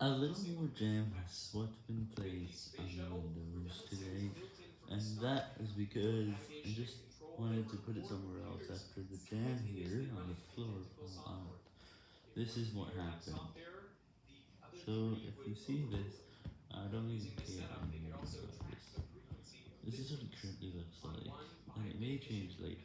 A little more jam has what been place on the windows today, and that is because I just wanted to put it somewhere else after the jam here on the floor fell out. This is what happened. So, if you see this, I don't even care anymore about this. This is what it currently looks like, and it may change later.